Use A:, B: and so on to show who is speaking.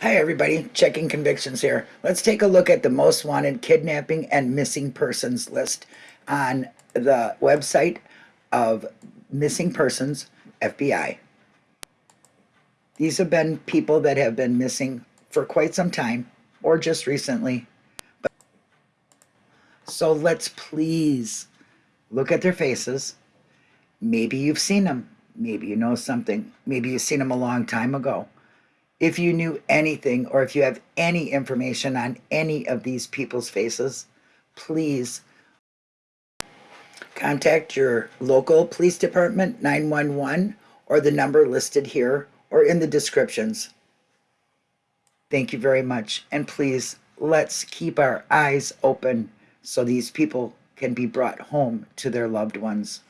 A: Hi, everybody. Checking convictions here. Let's take a look at the most wanted kidnapping and missing persons list on the website of Missing Persons FBI. These have been people that have been missing for quite some time or just recently. So let's please look at their faces. Maybe you've seen them. Maybe you know something. Maybe you've seen them a long time ago. If you knew anything or if you have any information on any of these people's faces, please contact your local police department, 911, or the number listed here or in the descriptions. Thank you very much. And please, let's keep our eyes open so these people can be brought home to their loved ones.